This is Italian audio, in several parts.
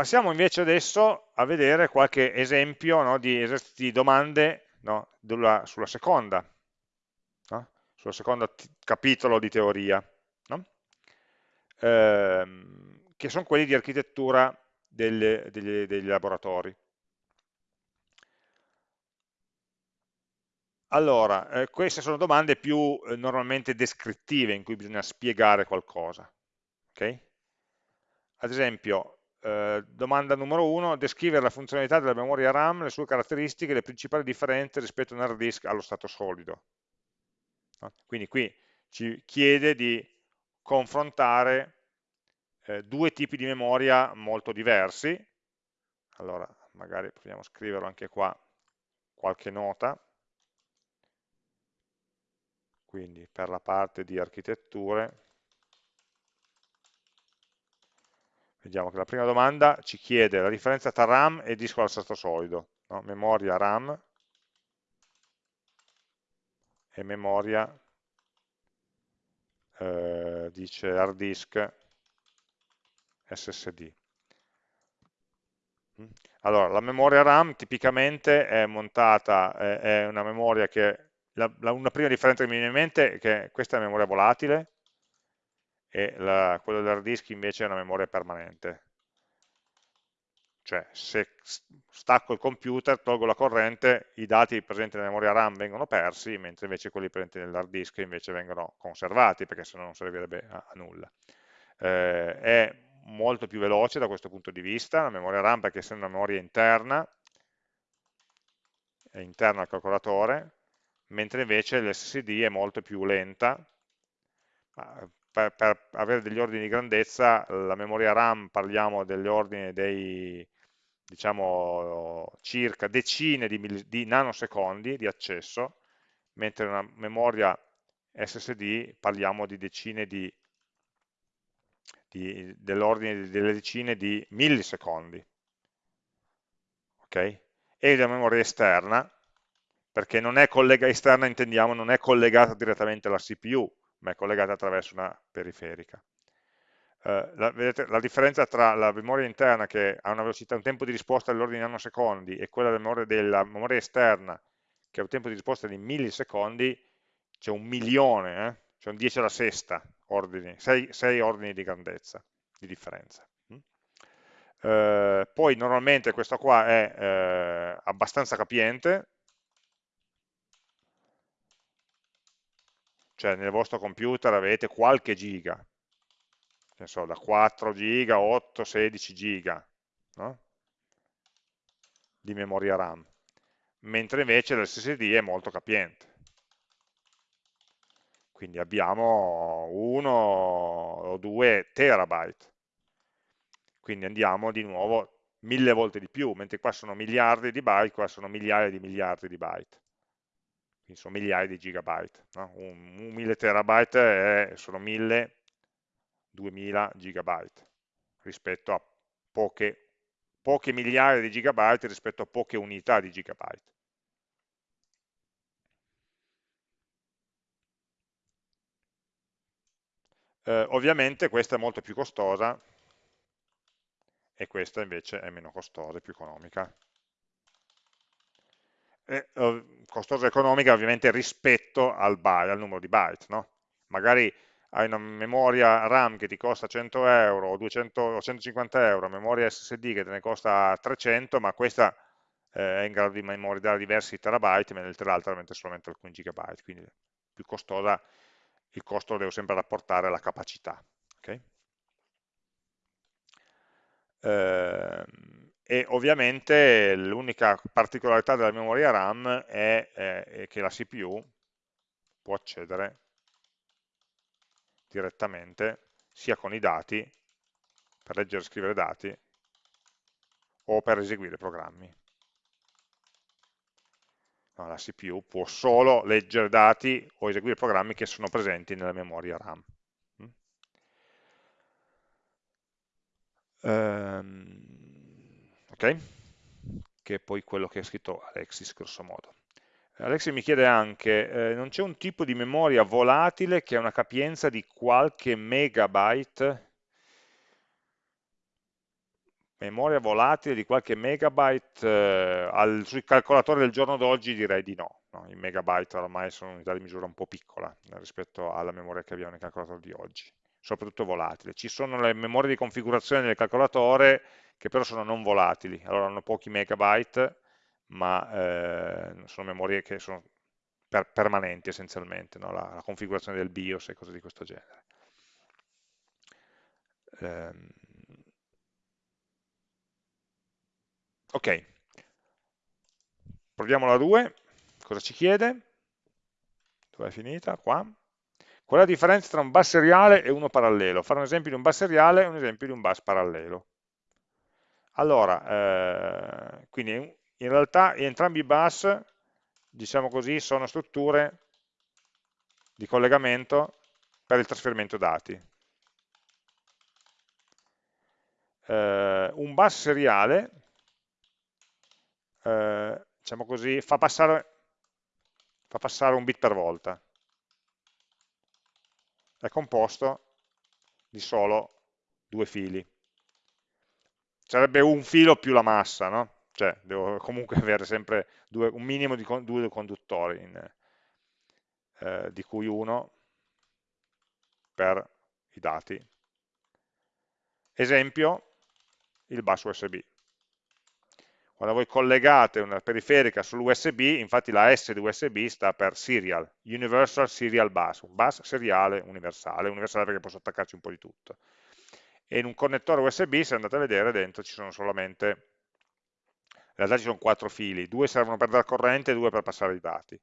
Passiamo invece adesso a vedere qualche esempio no, di di domande no, sulla, sulla, seconda, no? sul secondo capitolo di teoria, ehm, che sono quelli di architettura delle, degli, degli laboratori. Allora, eh, queste sono domande più eh, normalmente descrittive, in cui bisogna spiegare qualcosa. Okay? Ad esempio, eh, domanda numero uno, descrivere la funzionalità della memoria RAM, le sue caratteristiche, le principali differenze rispetto a un hard disk allo stato solido. No? Quindi qui ci chiede di confrontare eh, due tipi di memoria molto diversi. Allora, magari proviamo a scriverlo anche qua, qualche nota quindi per la parte di architetture vediamo che la prima domanda ci chiede la differenza tra RAM e disco al stato solido no? memoria RAM e memoria eh, dice hard disk SSD mm. allora la memoria RAM tipicamente è montata è, è una memoria che la, la, una prima differenza che mi viene in mente è che questa è memoria volatile e la, quella dell'hard disk invece è una memoria permanente. Cioè, se stacco il computer, tolgo la corrente, i dati presenti nella memoria RAM vengono persi, mentre invece quelli presenti nell'hard disk invece vengono conservati, perché se no non servirebbe a, a nulla. Eh, è molto più veloce da questo punto di vista, la memoria RAM perché essendo una memoria interna, è interna al calcolatore, mentre invece l'SSD è molto più lenta. Per, per, avere degli ordini di grandezza, la memoria RAM parliamo degli ordini dei diciamo circa decine di, di nanosecondi di accesso, mentre una memoria SSD parliamo di decine di, di dell'ordine delle decine di millisecondi. Ok? E la memoria esterna perché non è collegata, esterna intendiamo, non è collegata direttamente alla CPU, ma è collegata attraverso una periferica. Uh, la, vedete, la differenza tra la memoria interna che ha una velocità, un tempo di risposta dell'ordine di nanosecondi e quella della memoria, della memoria, esterna che ha un tempo di risposta di millisecondi, c'è un milione, eh? c'è un 10 alla sesta ordini, 6, 6 ordini di grandezza, di differenza. Uh, poi normalmente questo qua è uh, abbastanza capiente, cioè nel vostro computer avete qualche giga, che so, da 4 giga, 8, 16 giga no? di memoria RAM, mentre invece l'SSD è molto capiente. Quindi abbiamo 1 o 2 terabyte, quindi andiamo di nuovo mille volte di più, mentre qua sono miliardi di byte, qua sono migliaia di miliardi di byte quindi sono migliaia di gigabyte. No? Un, un 1000 terabyte è, sono 1000, 2000 gigabyte rispetto a poche, poche migliaia di gigabyte rispetto a poche unità di gigabyte. Eh, ovviamente questa è molto più costosa e questa invece è meno costosa, più economica eh, costosa economica ovviamente rispetto al, byte, al numero di byte, no? magari hai una memoria RAM che ti costa 100 euro o, 200, o 150 euro, memoria SSD che te ne costa 300, ma questa eh, è in grado di memorizzare diversi terabyte, mentre l'altra mette solamente alcuni gigabyte, quindi più costosa, il costo lo devo sempre rapportare alla capacità. Okay? Eh, e ovviamente l'unica particolarità della memoria RAM è, è, che la CPU può accedere direttamente sia con i dati, per leggere e scrivere dati, o per eseguire programmi. No, la CPU può solo leggere dati o eseguire programmi che sono presenti nella memoria RAM. Um, ok? Che è poi quello che ha scritto Alexis grosso modo. Alexis mi chiede anche, eh, non c'è un tipo di memoria volatile che ha una capienza di qualche megabyte? memoria volatile di qualche megabyte eh, al, sui calcolatori del giorno d'oggi direi di no, no, i megabyte ormai sono un'unità di misura un po' piccola eh, rispetto alla memoria che abbiamo nei calcolatori di oggi soprattutto volatile ci sono le memorie di configurazione del calcolatore che però sono non volatili allora hanno pochi megabyte ma eh, sono memorie che sono per, permanenti essenzialmente no? la, la configurazione del BIOS e cose di questo genere ehm, Ok, proviamo la 2, cosa ci chiede? Dove è finita? Qua. Qual è la differenza tra un bus seriale e uno parallelo? Fare un esempio di un bus seriale e un esempio di un bus parallelo. Allora, eh, quindi in realtà entrambi i bus, diciamo così, sono strutture di collegamento per il trasferimento dati. Eh, un bus seriale eh, diciamo così, fa passare, fa passare un bit per volta. È composto di solo due fili. Sarebbe un filo più la massa, no? Cioè, devo comunque avere sempre due, un minimo di due conduttori, in, eh, di cui uno per i dati. Esempio, il bus USB. Quando voi collegate una periferica sull'USB, infatti la S di USB sta per Serial, Universal Serial Bus, un bus seriale universale, universale perché posso attaccarci un po' di tutto. E in un connettore USB, se andate a vedere, dentro ci sono solamente, in realtà ci sono quattro fili, due servono per dar corrente e due per passare i dati.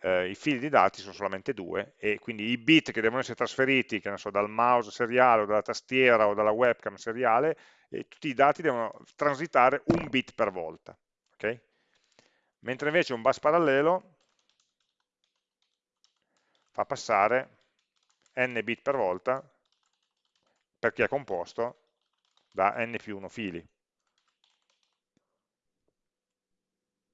Eh, I fili di dati sono solamente due e quindi i bit che devono essere trasferiti, che ne so, dal mouse seriale o dalla tastiera o dalla webcam seriale, e tutti i dati devono transitare un bit per volta. Okay? Mentre invece un bus parallelo fa passare n bit per volta perché è composto da n più 1 fili.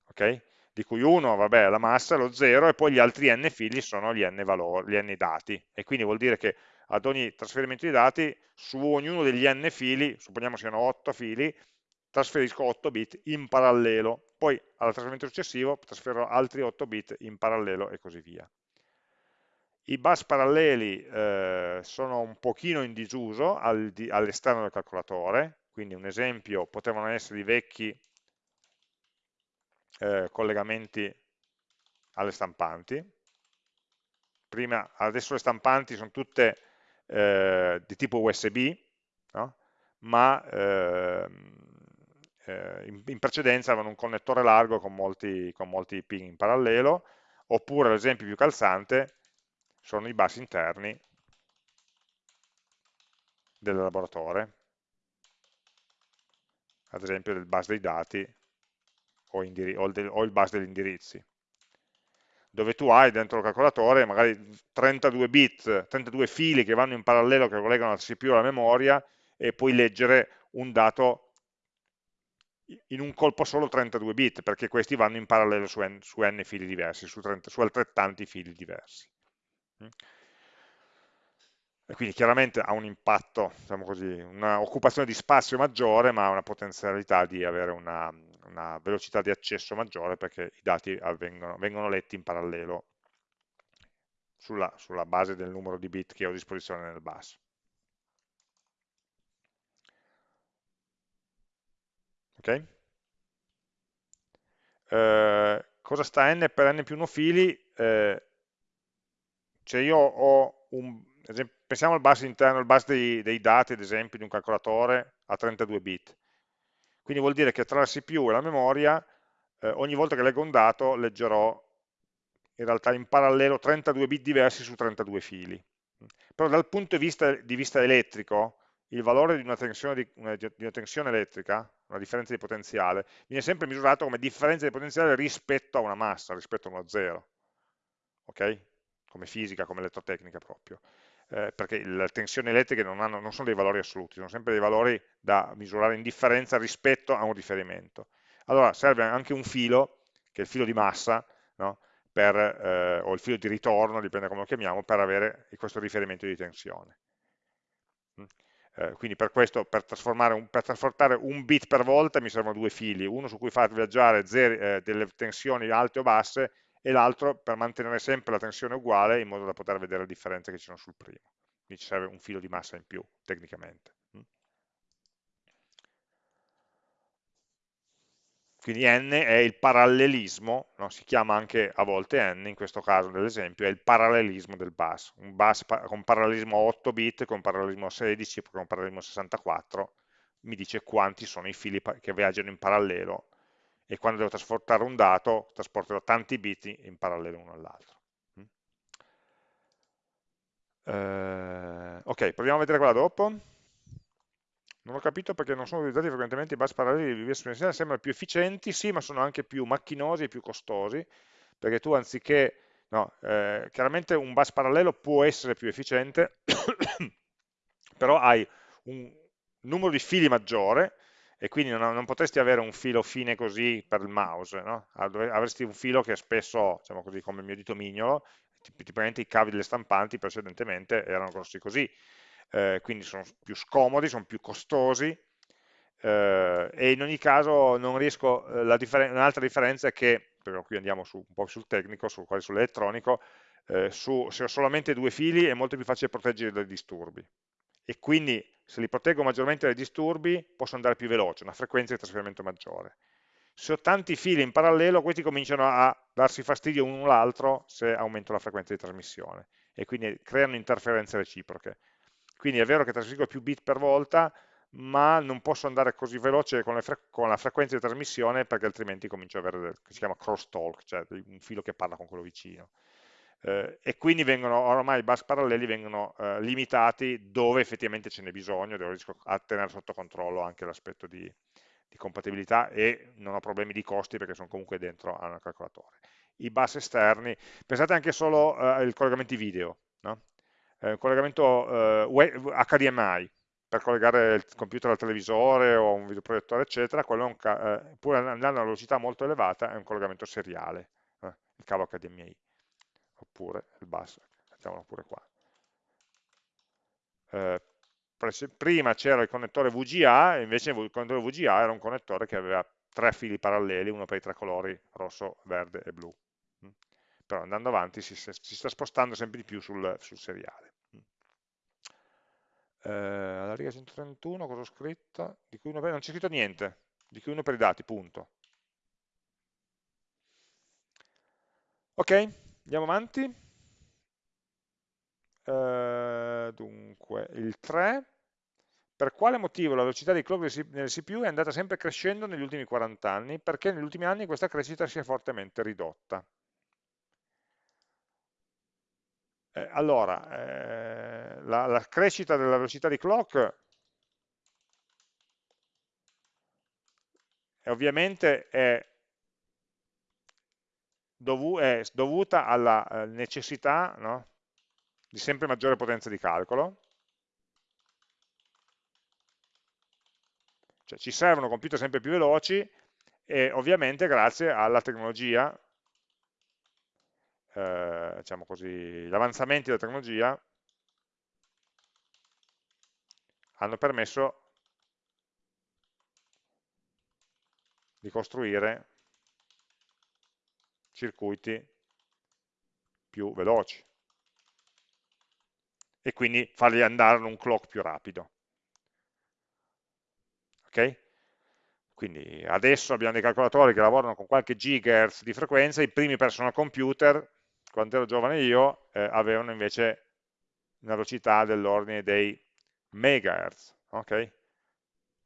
Okay? Di cui uno vabbè, è la massa, lo 0, e poi gli altri n fili sono gli n, valori, gli n dati. E quindi vuol dire che ad ogni trasferimento di dati, su ognuno degli n fili, supponiamo siano 8 fili, trasferisco 8 bit in parallelo, poi al trasferimento successivo trasferirò altri 8 bit in parallelo e così via. I bus paralleli eh, sono un pochino in disuso al di, all'esterno del calcolatore, quindi un esempio potevano essere i vecchi eh, collegamenti alle stampanti. Prima, adesso le stampanti sono tutte eh, di tipo USB, no? ma eh, in, in, precedenza avevano un connettore largo con molti, con molti pin in parallelo, oppure l'esempio più calzante sono i bus interni dell'elaboratore, ad esempio del bus dei dati o, o, del, o il bus degli indirizzi dove tu hai dentro il calcolatore magari 32 bit, 32 fili che vanno in parallelo, che collegano la CPU alla memoria, e puoi leggere un dato in un colpo solo 32 bit, perché questi vanno in parallelo su n, su n fili diversi, su, 30, su, altrettanti fili diversi. Mm. E quindi chiaramente ha un impatto, diciamo così, un'occupazione di spazio maggiore, ma ha una potenzialità di avere una, una velocità di accesso maggiore perché i dati avvengono, vengono letti in parallelo sulla, sulla base del numero di bit che ho a disposizione nel bus. Ok? Eh, cosa sta n per n più 1 fili? Eh, cioè io ho un, pensiamo al bus interno, al bus dei, dei dati, ad esempio, di un calcolatore a 32 bit. Quindi vuol dire che tra la CPU e la memoria, eh, ogni volta che leggo un dato, leggerò in realtà in parallelo 32 bit diversi su 32 fili. Però dal punto di vista, di vista elettrico, il valore di una, di, una, di una, tensione elettrica, una differenza di potenziale, viene sempre misurato come differenza di potenziale rispetto a una massa, rispetto a uno zero. Ok? Come fisica, come elettrotecnica proprio eh, perché le tensioni elettriche non, hanno, non, sono dei valori assoluti, sono sempre dei valori da misurare in differenza rispetto a un riferimento. Allora serve anche un filo, che è il filo di massa, no? per, eh, o il filo di ritorno, dipende come lo chiamiamo, per avere questo riferimento di tensione. Mm. Eh, quindi per questo, per, un, per, trasportare un bit per volta mi servono due fili, uno su cui far viaggiare zeri, eh, delle tensioni alte o basse e l'altro per mantenere sempre la tensione uguale in modo da poter vedere le differenze che ci sono sul primo. Quindi ci serve un filo di massa in più, tecnicamente. Mm. Quindi n è il parallelismo, no? si chiama anche a volte n, in questo caso nell'esempio, è il parallelismo del bus. Un bus con parallelismo 8 bit, con parallelismo 16, con parallelismo 64, mi dice quanti sono i fili che viaggiano in parallelo e quando devo trasportare un dato, trasporterò tanti bit in parallelo uno all'altro. Uh, ok, proviamo a vedere quella dopo. Non ho capito perché non sono utilizzati frequentemente i bus paralleli di via esponenziale, sembrano più efficienti, sì, ma sono anche più macchinosi e più costosi, perché tu anziché, no, eh, chiaramente un bus parallelo può essere più efficiente, però hai un numero di fili maggiore, e quindi non, non, potresti avere un filo fine così per il mouse, no? avresti un filo che spesso, diciamo così, come il mio dito mignolo, tipicamente i cavi delle stampanti precedentemente erano grossi così, eh, quindi sono più scomodi, sono più costosi. Eh, e in ogni caso non riesco, eh, differen un'altra differenza è che, però qui andiamo su, un po' sul tecnico, su, quasi sull'elettronico, eh, su, se ho solamente due fili è molto più facile proteggere dai disturbi. E quindi se li proteggo maggiormente dai disturbi posso andare più veloce, una frequenza di trasferimento maggiore. Se ho tanti fili in parallelo, questi cominciano a darsi fastidio uno all'altro se aumento la frequenza di trasmissione e quindi creano interferenze reciproche. Quindi è vero che trasferisco più bit per volta, ma non posso andare così veloce con, con la frequenza di trasmissione perché altrimenti comincio ad avere, si chiama crosstalk, cioè un filo che parla con quello vicino. Eh, e quindi vengono, ormai i bus paralleli vengono eh, limitati dove effettivamente ce n'è bisogno, dove riesco a tenere sotto controllo anche l'aspetto di, di, compatibilità e non ho problemi di costi perché sono comunque dentro a un calcolatore. I bus esterni, pensate anche solo eh, ai collegamenti video, no? eh, collegamento eh, HDMI per collegare il computer al televisore o un videoproiettore eccetera, quello un eh, pur andando a una velocità molto elevata è un collegamento seriale, eh, il cavo HDMI, oppure il bus, mettiamolo pure qua. Eh, prima c'era il connettore VGA, invece il connettore VGA era un connettore che aveva tre fili paralleli, uno per i tre colori, rosso, verde e blu però andando avanti si, si sta spostando sempre di più sul, sul seriale. Eh, alla riga 131 cosa ho scritto? Di cui uno per, non c'è scritto niente, di cui uno per i dati, punto. Ok, andiamo avanti. Eh, dunque, il 3, per quale motivo la velocità di clock nel CPU è andata sempre crescendo negli ultimi 40 anni? Perché negli ultimi anni questa crescita si è fortemente ridotta. Eh, allora, eh, la, la, crescita della velocità di clock ovviamente è, dovu è, dovuta alla eh, necessità no, di sempre maggiore potenza di calcolo. Cioè ci servono computer sempre più veloci e ovviamente grazie alla tecnologia eh, diciamo così, gli avanzamenti della tecnologia hanno permesso di costruire circuiti più veloci e quindi fargli andare in un clock più rapido. Ok? Quindi adesso abbiamo dei calcolatori che lavorano con qualche gigahertz di frequenza, i primi personal computer quando ero giovane io, eh, avevano invece una velocità dell'ordine dei megahertz, ok?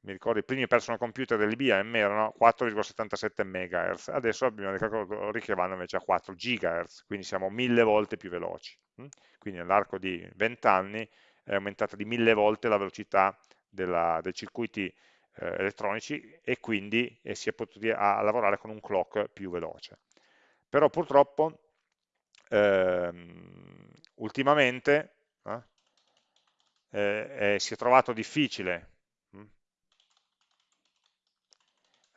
Mi ricordo i primi personal computer dell'IBM erano 4,77 MHz, adesso abbiamo dei calcolatori che vanno invece a 4 GHz, quindi siamo mille volte più veloci. Hm? Quindi nell'arco di 20 anni è aumentata di mille volte la velocità della, dei circuiti eh, elettronici e quindi eh, si è potuti a, lavorare con un clock più veloce. Però purtroppo ehm, ultimamente eh, eh, si è trovato difficile hm,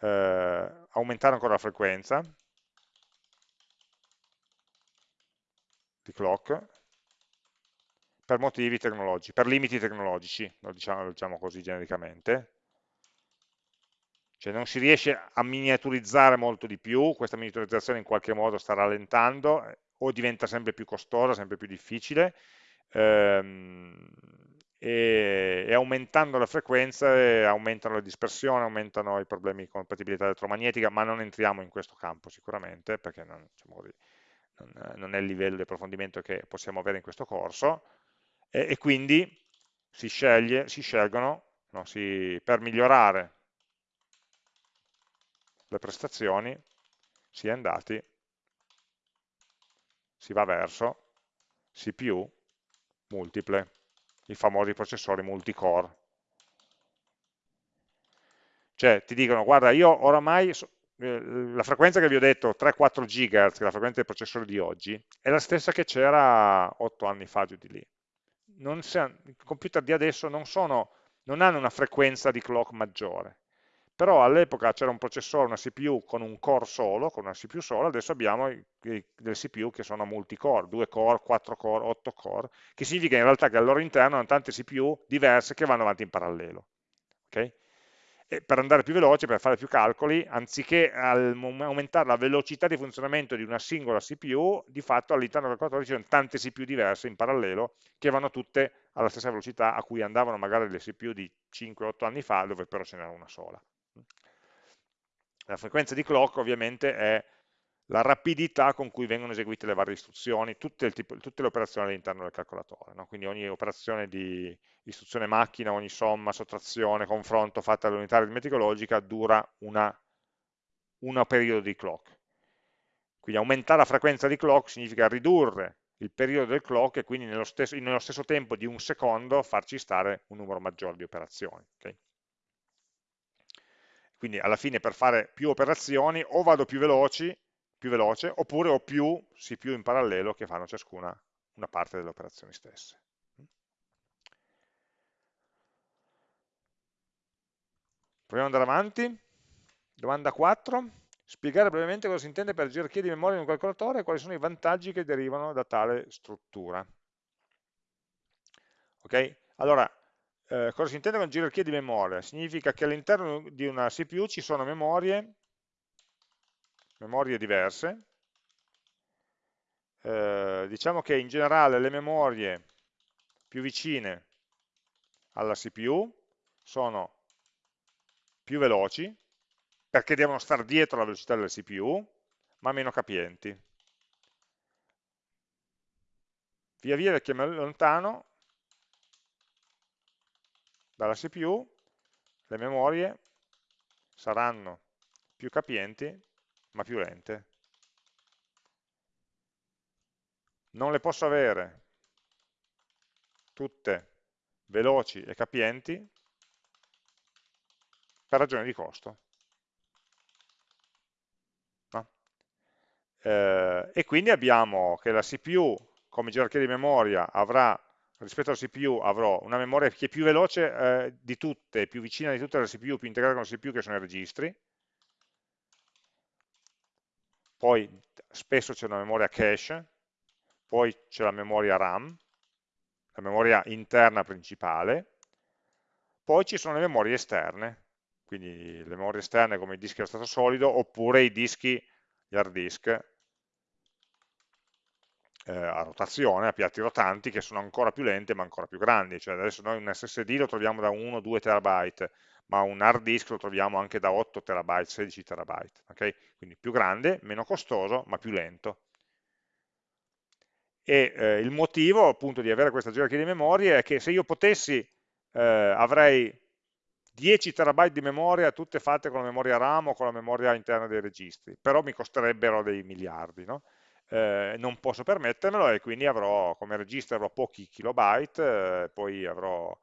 eh, aumentare ancora la frequenza di clock per motivi tecnologici, per limiti tecnologici, lo diciamo, lo diciamo così genericamente, cioè non si riesce a miniaturizzare molto di più, questa miniaturizzazione in qualche modo sta rallentando eh, o diventa sempre più costosa, sempre più difficile. Ehm, e, e, aumentando le frequenze aumentano le dispersioni, aumentano i problemi di compatibilità elettromagnetica, ma non entriamo in questo campo sicuramente perché non, diciamo non, non è il livello di approfondimento che possiamo avere in questo corso. E, e quindi si, sceglie, si scelgono no, si, per migliorare le prestazioni si è andati, si va verso CPU multiple, i famosi processori multicore. Cioè ti dicono, guarda, io oramai, eh, la frequenza che vi ho detto, 3-4 GHz, che è la frequenza dei processori di oggi, è la stessa che c'era 8 anni fa giù di lì. I computer di adesso non, sono, non hanno una frequenza di clock maggiore, però all'epoca c'era un processore, una CPU con un core solo, con una CPU sola, adesso abbiamo delle CPU che sono multicore, 2 core, 4 core, 8 core, che significa in realtà che al loro interno hanno tante CPU diverse che vanno avanti in parallelo. Okay? Per andare più veloce, per fare più calcoli, anziché aumentare la velocità di funzionamento di una singola CPU, di fatto all'interno del calcolatore ci sono tante CPU diverse in parallelo che vanno tutte alla stessa velocità a cui andavano magari le CPU di 5-8 anni fa, dove però ce n'era una sola. La frequenza di clock ovviamente è la rapidità con cui vengono eseguite le varie istruzioni, tutte, tipo, tutte le operazioni all'interno del calcolatore, no? quindi ogni operazione di istruzione macchina, ogni somma, sottrazione, confronto fatta all'unità aritmetica logica dura una, una periodo di clock. Quindi aumentare la frequenza di clock significa ridurre il periodo del clock e quindi nello stesso, nello stesso tempo di un secondo farci stare un numero maggiore di operazioni. Okay? Quindi alla fine per fare più operazioni o vado più, veloci, più veloce oppure ho più CPU in parallelo che fanno ciascuna una parte delle operazioni stesse. Proviamo ad andare avanti. Domanda 4. Spiegare brevemente cosa si intende per gerarchia di memoria in un calcolatore e quali sono i vantaggi che derivano da tale struttura. Ok? Allora, eh, cosa si intende con gerarchia di memoria? Significa che all'interno di una CPU ci sono memorie, memorie diverse, eh, diciamo che in generale le memorie più vicine alla CPU sono più veloci, perché devono stare dietro la velocità della CPU, ma meno capienti. Via via che mi allontano, dalla CPU le memorie saranno più capienti ma più lente. Non le posso avere tutte veloci e capienti per ragioni di costo. No? Eh, e quindi abbiamo che la CPU come gerarchia di memoria avrà rispetto alla CPU avrò una memoria che è più veloce eh, di tutte, più vicina di tutte alla CPU, più integrata con la CPU che sono i registri, poi spesso c'è una memoria cache, poi c'è la memoria RAM, la memoria interna principale, poi ci sono le memorie esterne, quindi le memorie esterne come i dischi a stato solido, oppure i dischi, gli hard disk, eh, a rotazione, a piatti rotanti, che sono ancora più lente ma ancora più grandi, cioè adesso noi un SSD lo troviamo da 1-2 terabyte, ma un hard disk lo troviamo anche da 8 terabyte, 16 terabyte, okay? quindi più grande, meno costoso, ma più lento. E eh, il motivo appunto di avere questa gerarchia di memorie è che se io potessi eh, avrei 10 terabyte di memoria tutte fatte con la memoria RAM o con la memoria interna dei registri, però mi costerebbero dei miliardi, no? Eh, non posso permettermelo e quindi avrò come registro avrò pochi kilobyte, eh, poi avrò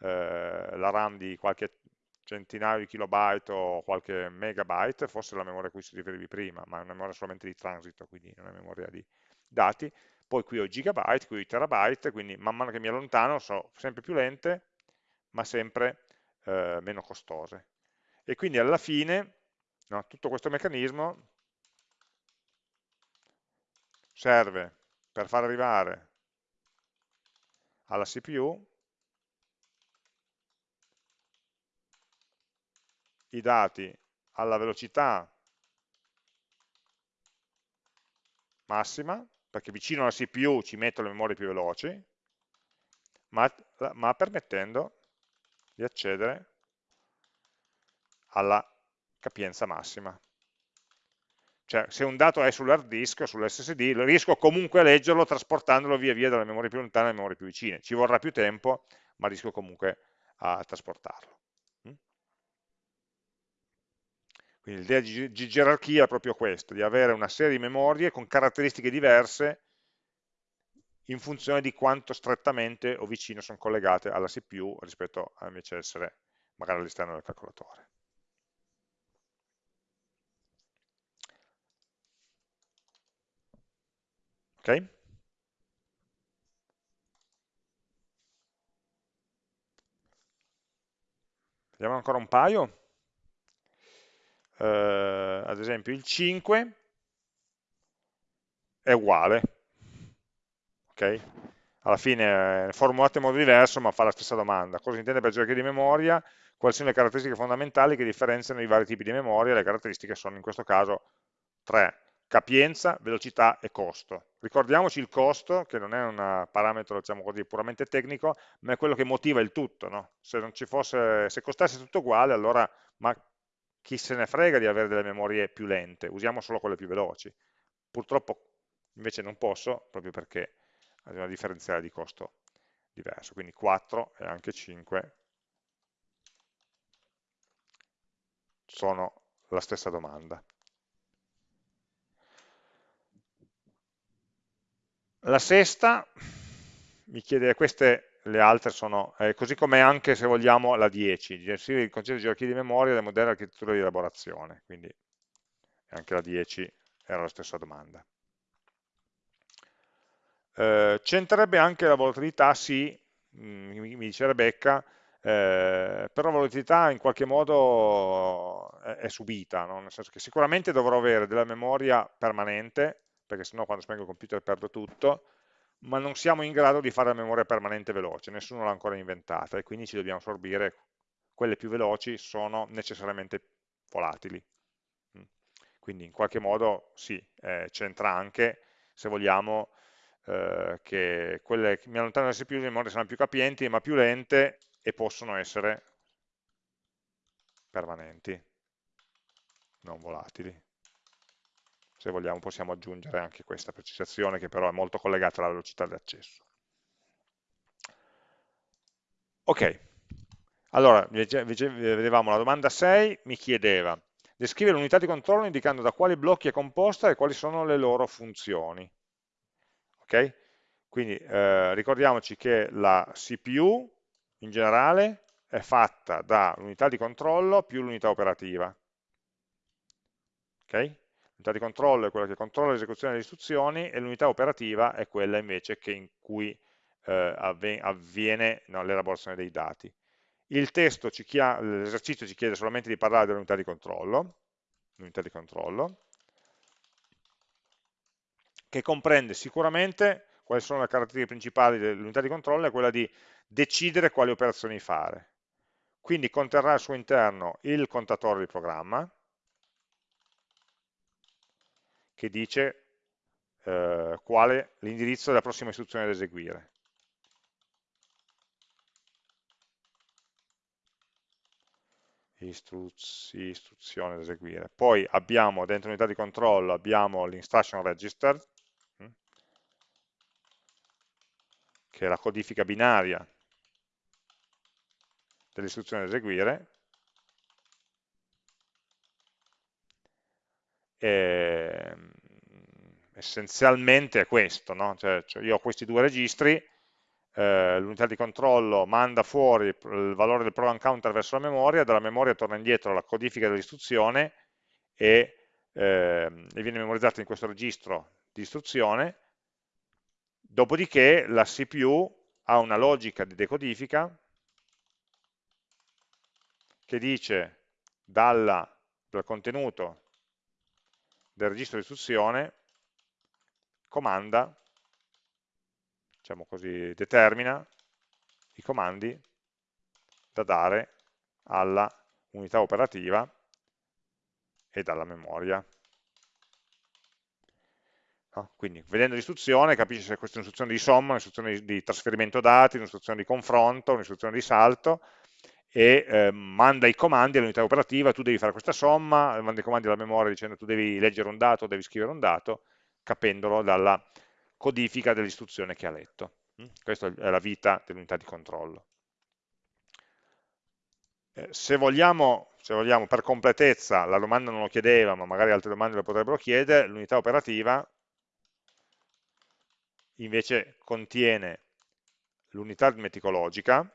eh, la RAM di qualche centinaio di kilobyte o qualche megabyte, forse la memoria a cui si riferivi prima, ma è una memoria solamente di transito, quindi non è memoria di dati, poi qui ho gigabyte, qui ho terabyte, quindi man mano che mi allontano sono sempre più lente, ma sempre eh, meno costose. E quindi alla fine no, tutto questo meccanismo serve per far arrivare alla CPU i dati alla velocità massima, perché vicino alla CPU ci metto le memorie più veloci, ma, ma permettendo di accedere alla capienza massima. Cioè, se un dato è sull'hard disk o sull'SSD, riesco comunque a leggerlo trasportandolo via via dalle memorie più lontane alle memorie più vicine. Ci vorrà più tempo, ma riesco comunque a trasportarlo. Mm? Quindi l'idea di gerarchia è proprio questa, di avere una serie di memorie con caratteristiche diverse in funzione di quanto strettamente o vicino sono collegate alla CPU rispetto a invece essere magari all'esterno del calcolatore. Ok? Vediamo ancora un paio. Eh, ad esempio il 5 è uguale. Ok? Alla fine è formulato in modo diverso ma fa la stessa domanda. Cosa intende per gerarchia di memoria? Quali sono le caratteristiche fondamentali che differenziano i vari tipi di memoria? Le caratteristiche sono in questo caso tre capienza, velocità e costo. Ricordiamoci il costo, che non è un parametro diciamo così, puramente tecnico, ma è quello che motiva il tutto. No? Se, fosse, se, costasse tutto uguale, allora ma chi se ne frega di avere delle memorie più lente, usiamo solo quelle più veloci. Purtroppo invece non posso, proprio perché ha una differenziale di costo diverso, quindi 4 e anche 5 sono la stessa domanda. La sesta mi chiede, queste le altre sono, eh, così come anche se vogliamo la 10, il concetto di gerarchia di memoria delle moderne architetture di elaborazione, quindi anche la 10 era la stessa domanda. Eh, C'entrerebbe anche la volatilità, sì, mm, mi, mi dice Rebecca, eh, però la volatilità in qualche modo è, è subita, no? nel senso che sicuramente dovrò avere della memoria permanente, perché sennò quando spengo il computer perdo tutto, ma non siamo in grado di fare la memoria permanente veloce, nessuno l'ha ancora inventata e quindi ci dobbiamo assorbire, quelle più veloci sono necessariamente volatili. Mm. Quindi in qualche modo sì, eh, c'entra anche, se vogliamo, eh, che quelle che mi allontanano da CPU le memorie saranno più capienti ma più lente e possono essere permanenti, non volatili se vogliamo possiamo aggiungere anche questa precisazione che però è molto collegata alla velocità di accesso. Ok, allora vedevamo la domanda 6, mi chiedeva descrivere l'unità di controllo indicando da quali blocchi è composta e quali sono le loro funzioni. Ok? Quindi eh, ricordiamoci che la CPU in generale è fatta dall'unità di controllo più l'unità operativa. Ok? L'unità di controllo è quella che controlla l'esecuzione delle istruzioni e l'unità operativa è quella invece in cui eh, avviene no, l'elaborazione dei dati. L'esercizio ci chiede solamente di parlare dell'unità di controllo, l'unità di controllo, che comprende sicuramente quali sono le caratteristiche principali dell'unità di controllo, è quella di decidere quali operazioni fare. Quindi conterrà al suo interno il contatore di programma, che dice eh, quale l'indirizzo della prossima istruzione da eseguire. Istruz istruzione da eseguire. Poi abbiamo dentro l'unità di controllo abbiamo l'instruction register, hm, che è la codifica binaria dell'istruzione da eseguire, eh, essenzialmente è questo, no? cioè, cioè io ho questi due registri, eh, l'unità di controllo manda fuori il valore del program counter verso la memoria, dalla memoria torna indietro la codifica dell'istruzione e, eh, e viene memorizzata in questo registro di istruzione, dopodiché la CPU ha una logica di decodifica che dice dalla, dal contenuto del registro di istruzione comanda, diciamo così, determina i comandi da dare alla unità operativa e dalla memoria. No? Quindi vedendo l'istruzione capisci se questa è un'istruzione di somma, un'istruzione di trasferimento dati, un'istruzione di confronto, un'istruzione di salto e eh, manda i comandi all'unità operativa, tu devi fare questa somma, manda i comandi alla memoria dicendo tu devi leggere un dato, devi scrivere un dato, capendolo dalla codifica dell'istruzione che ha letto. Mm? Questa è la vita dell'unità di controllo. Eh, se, vogliamo, se vogliamo, per completezza, la domanda non lo chiedeva, ma magari altre domande lo potrebbero chiedere, l'unità operativa invece contiene l'unità aritmeticologica,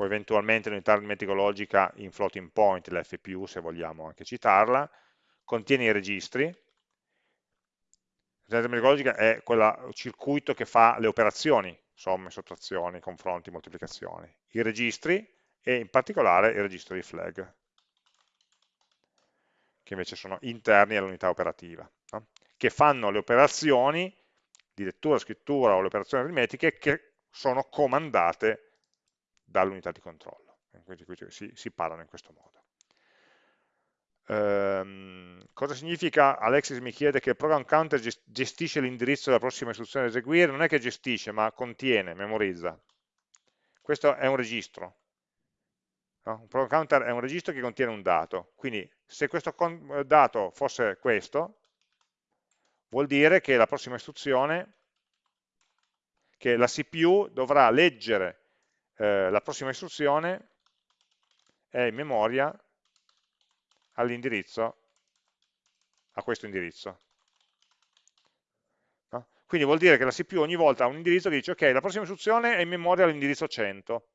o eventualmente l'unità aritmeticologica in floating point, l'FPU se vogliamo anche citarla, contiene i registri, l'unità aritmeticologica è quel circuito che fa le operazioni, somme, sottrazioni, confronti, moltiplicazioni, i registri e in particolare il registro di flag che invece sono interni all'unità operativa, no? che fanno le operazioni di lettura, scrittura o le operazioni aritmetiche che sono comandate dall'unità di controllo. Quindi, quindi si, si, parlano in questo modo. Ehm, cosa significa? Alexis mi chiede che il program counter gestisce l'indirizzo della prossima istruzione da eseguire, non è che gestisce, ma contiene, memorizza. Questo è un registro, No? Un program counter è un registro che contiene un dato, quindi se questo dato fosse questo, vuol dire che la prossima istruzione, che la CPU dovrà leggere eh, la prossima istruzione è in memoria all'indirizzo, a questo indirizzo. No? Quindi vuol dire che la CPU ogni volta ha un indirizzo che dice ok, la prossima istruzione è in memoria all'indirizzo 100,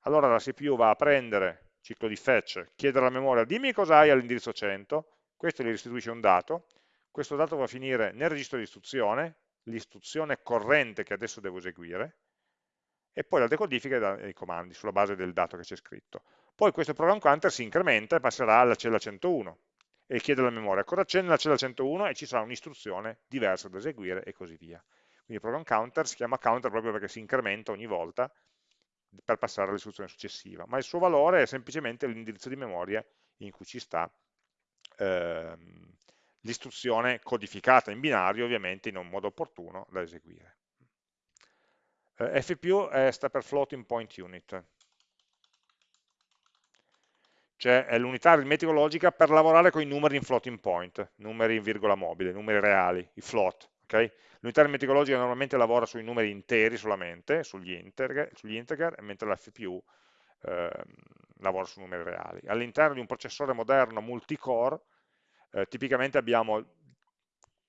allora la CPU va a prendere, ciclo di fetch, chiedere alla memoria dimmi cosa hai all'indirizzo 100, questo gli restituisce un dato, questo dato va a finire nel registro di istruzione, l'istruzione corrente che adesso devo eseguire, e poi la decodifica dei comandi sulla base del dato che c'è scritto. Poi questo program counter si incrementa e passerà alla cella 101 e chiede alla memoria cosa c'è nella cella 101 e ci sarà un'istruzione diversa da eseguire e così via. Quindi il program counter si chiama counter proprio perché si incrementa ogni volta per passare all'istruzione successiva, ma il suo valore è semplicemente l'indirizzo di memoria in cui ci sta ehm, l'istruzione codificata in binario, ovviamente in un modo opportuno da eseguire. Eh, FPU è, sta per Floating Point Unit, cioè è l'unità aritmetico-logica per lavorare con i numeri in floating point, numeri in virgola mobile, numeri reali, i float. Okay? L'unità aritmeticologica normalmente lavora sui numeri interi solamente, sugli integer, sugli integer mentre la FPU eh, lavora su numeri reali. All'interno di un processore moderno multicore, eh, tipicamente abbiamo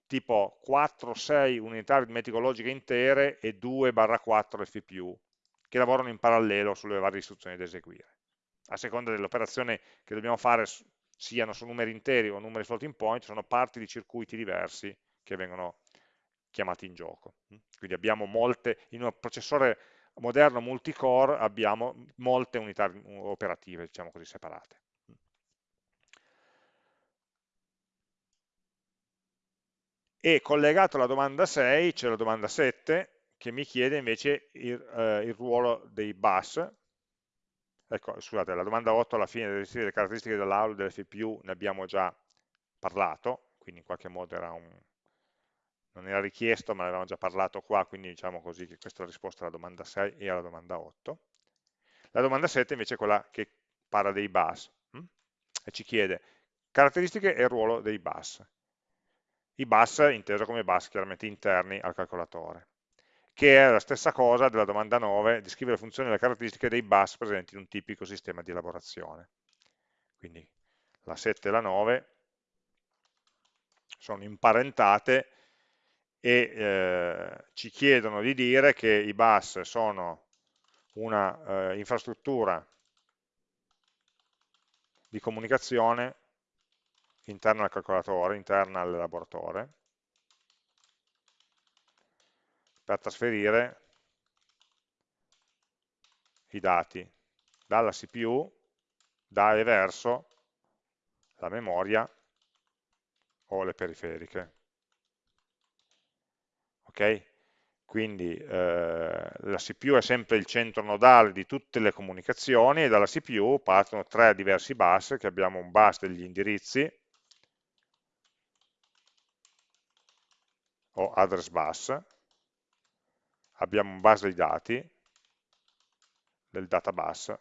tipo 4-6 unità aritmetico-logiche intere e 2-4 FPU, che lavorano in parallelo sulle varie istruzioni da eseguire. A seconda dell'operazione che dobbiamo fare, siano su numeri interi o numeri floating point, sono parti di circuiti diversi che vengono chiamati in gioco. Quindi abbiamo molte, in un processore moderno multicore abbiamo molte unità operative, diciamo così, separate. E collegato alla domanda 6 c'è la domanda 7 che mi chiede invece il, eh, il ruolo dei bus. Ecco, scusate, la domanda 8 alla fine delle caratteristiche dell'aula e dell'FPU ne abbiamo già parlato, quindi in qualche modo era un, non era richiesto ma ne avevamo già parlato qua, quindi diciamo così che questa è la risposta alla domanda 6 e alla domanda 8. La domanda 7 invece è quella che parla dei bus hm? e ci chiede caratteristiche e ruolo dei bus. I bus inteso come bus chiaramente interni al calcolatore, che è la stessa cosa della domanda 9, descrive le funzioni e le caratteristiche dei bus presenti in un tipico sistema di elaborazione. Quindi la 7 e la 9 sono imparentate e eh, ci chiedono di dire che i bus sono una eh, infrastruttura di comunicazione interna al calcolatore, interna all'elaboratore, per trasferire i dati dalla CPU, da e verso la memoria o le periferiche. ok? Quindi eh, la CPU è sempre il centro nodale di tutte le comunicazioni e dalla CPU partono tre diversi bus, che abbiamo un bus degli indirizzi, o address bus, abbiamo un bus dei dati, del databus,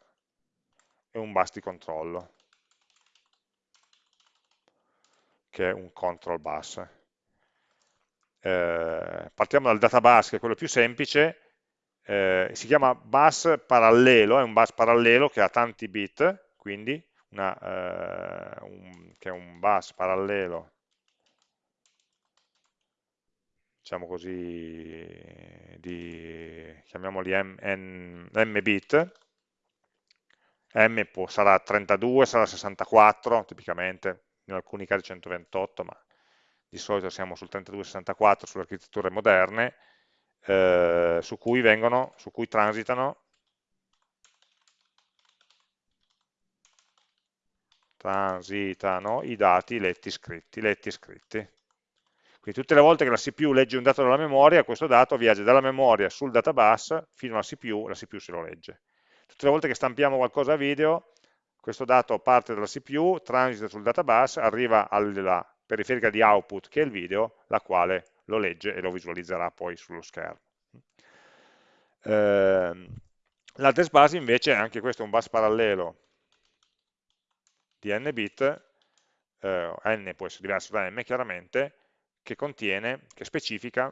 e un bus di controllo, che è un control bus. Eh, partiamo dal databus, che è quello più semplice, eh, si chiama bus parallelo, è un bus parallelo che ha tanti bit, quindi una, eh, un, che è un bus parallelo diciamo così, di, chiamiamoli m, n, m bit, m può, sarà 32, sarà 64, tipicamente, in alcuni casi 128, ma di solito siamo sul 32-64 sulle architetture moderne, eh, su, cui vengono, su cui transitano transitano i dati letti scritti, letti scritti. Quindi tutte le volte che la CPU legge un dato dalla memoria, questo dato viaggia dalla memoria sul databus fino alla CPU, la CPU se lo legge. Tutte le volte che stampiamo qualcosa a video, questo dato parte dalla CPU, transita sul databus, arriva alla periferica di output che è il video, la quale lo legge e lo visualizzerà poi sullo schermo. Eh, L'address bus invece, anche questo è un bus parallelo di n bit, eh, n può essere diverso da m chiaramente, che contiene, che specifica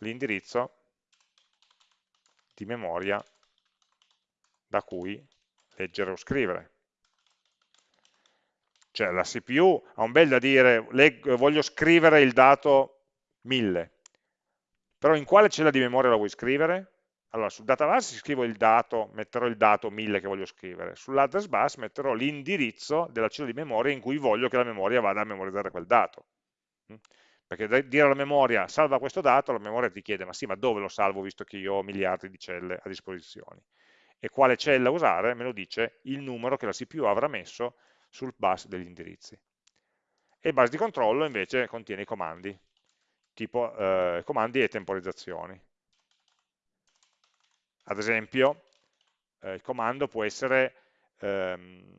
l'indirizzo di memoria da cui leggere o scrivere. Cioè la CPU ha un bel da dire, voglio scrivere il dato 1000, però in quale cella di memoria la vuoi scrivere? Allora, sul database scrivo il dato, metterò il dato 1000 che voglio scrivere, sull'address bus metterò l'indirizzo della cella di memoria in cui voglio che la memoria vada a memorizzare quel dato. Perché dire alla memoria salva questo dato, la memoria ti chiede ma sì, ma dove lo salvo visto che io ho miliardi di celle a disposizione? E quale cella usare? Me lo dice il numero che la CPU avrà messo sul bus degli indirizzi. E il bus di controllo invece contiene i comandi, tipo eh, comandi e temporizzazioni. Ad esempio, eh, il comando può essere ehm,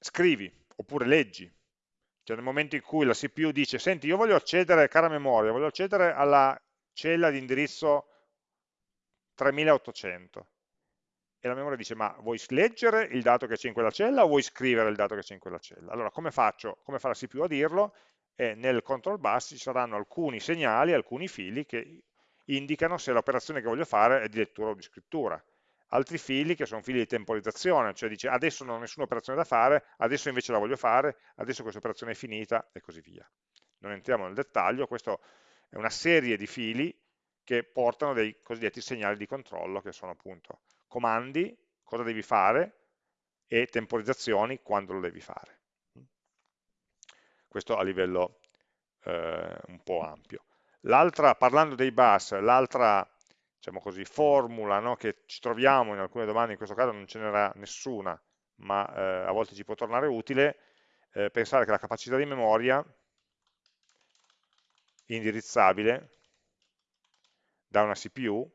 scrivi oppure leggi. Cioè nel momento in cui la CPU dice, senti, io voglio accedere, cara memoria, voglio accedere alla cella di indirizzo 3800 e la memoria dice ma vuoi leggere il dato che c'è in quella cella o vuoi scrivere il dato che c'è in quella cella? Allora come faccio? Come fa la CPU a dirlo? E nel control bus ci saranno alcuni segnali, alcuni fili che indicano se l'operazione che voglio fare è di lettura o di scrittura. Altri fili che sono fili di temporizzazione, cioè dice adesso non ho nessuna operazione da fare, adesso invece la voglio fare, adesso questa operazione è finita e così via. Non entriamo nel dettaglio, questa è una serie di fili che portano dei cosiddetti segnali di controllo che sono appunto comandi, cosa devi fare, e temporizzazioni, quando lo devi fare. Questo a livello eh, un po' ampio. L'altra, parlando dei bus, l'altra diciamo così, formula no, che ci troviamo in alcune domande, in questo caso non ce n'era nessuna, ma eh, a volte ci può tornare utile, eh, pensare che la capacità di memoria indirizzabile da una CPU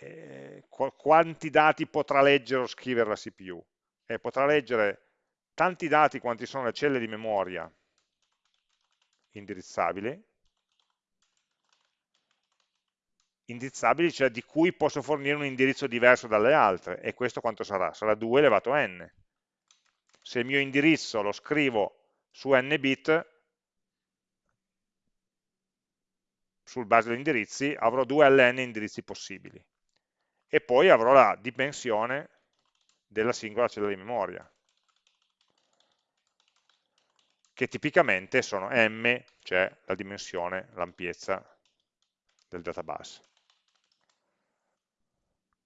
eh, quanti dati potrà leggere o scrivere la CPU? Eh, potrà leggere tanti dati quanti sono le celle di memoria indirizzabili, indirizzabili, cioè di cui posso fornire un indirizzo diverso dalle altre, e questo quanto sarà? Sarà 2 elevato a n. Se il mio indirizzo lo scrivo su n bit, sul base degli indirizzi, avrò 2 alln indirizzi possibili e poi avrò la dimensione della singola cella di memoria, che tipicamente sono m, cioè la dimensione, l'ampiezza del database.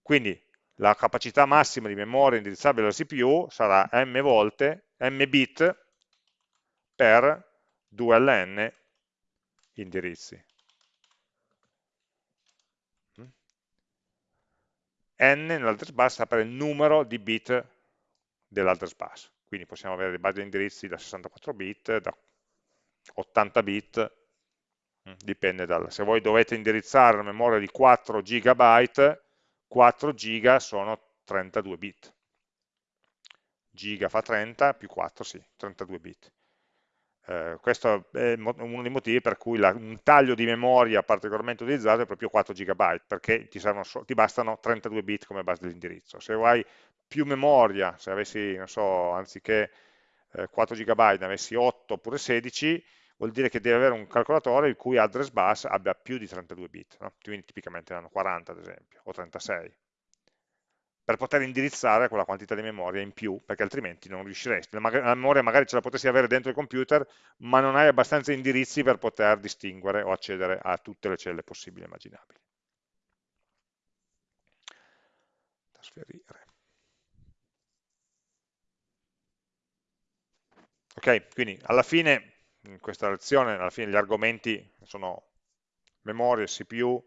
Quindi la capacità massima di memoria indirizzabile alla CPU sarà m volte, m bit per 2ln indirizzi. n nell'address bus sta per il numero di bit dell'address bus. Quindi possiamo avere dei base di indirizzi da 64 bit, da 80 bit, mm, dipende dal, se voi dovete indirizzare una memoria di 4 GB, 4 GB sono 32 bit, giga fa 30 più 4, sì, 32 bit. Eh, questo è uno dei motivi per cui la, un taglio di memoria particolarmente utilizzato è proprio 4 GB, perché ti, so, ti bastano 32 bit come base dell'indirizzo. Se hai più memoria, se avessi, non so, anziché eh, 4 GB ne avessi 8 oppure 16, vuol dire che devi avere un calcolatore il cui address bus abbia più di 32 bit, no? quindi tipicamente ne hanno 40 ad esempio, o 36 per poter indirizzare quella quantità di memoria in più, perché altrimenti non riusciresti. La, memoria magari ce la potessi avere dentro il computer, ma non hai abbastanza indirizzi per poter distinguere o accedere a tutte le celle possibili e immaginabili. Trasferire. Ok, quindi alla fine, in questa lezione, alla fine gli argomenti sono memoria, CPU,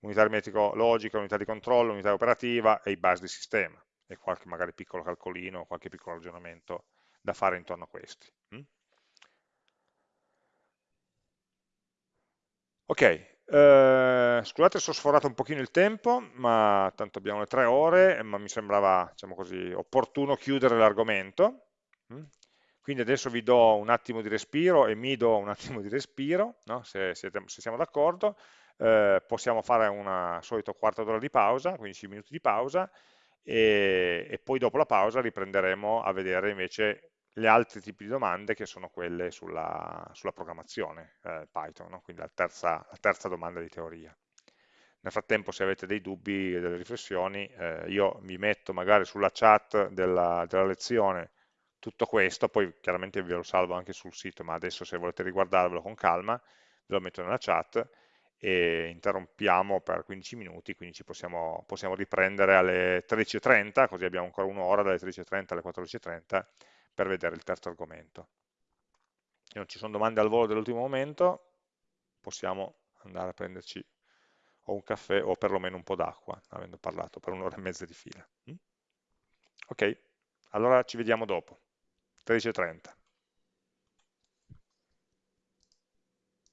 unità aritmetico logica, unità di controllo, unità operativa e i bus di sistema e qualche magari piccolo calcolino, qualche piccolo ragionamento da fare intorno a questi. Mm? Ok, eh, scusate se ho sforato un pochino il tempo, ma tanto abbiamo le tre ore, ma mi sembrava diciamo così, opportuno chiudere l'argomento. Quindi adesso vi do un attimo di respiro e mi do un attimo di respiro, no? se, siete, se siamo d'accordo eh, possiamo fare una solito quarto d'ora di pausa, 15 minuti di pausa, e, e, poi dopo la pausa riprenderemo a vedere invece gli altri tipi di domande che sono quelle sulla, sulla programmazione eh, Python, no? quindi la terza, la terza, domanda di teoria. Nel frattempo se avete dei dubbi e delle riflessioni, eh, io mi metto magari sulla chat della, della lezione tutto questo, poi chiaramente ve lo salvo anche sul sito, ma adesso se volete riguardarvelo con calma, ve lo metto nella chat, e interrompiamo per 15 minuti, quindi ci possiamo, possiamo riprendere alle 13.30, così abbiamo ancora un'ora dalle 13.30 alle 14.30 per vedere il terzo argomento. Se non ci sono domande al volo dell'ultimo momento, possiamo andare a prenderci o un caffè o perlomeno un po' d'acqua, avendo parlato per un'ora e mezza di fila. Mm? Ok, allora ci vediamo dopo, 13.30.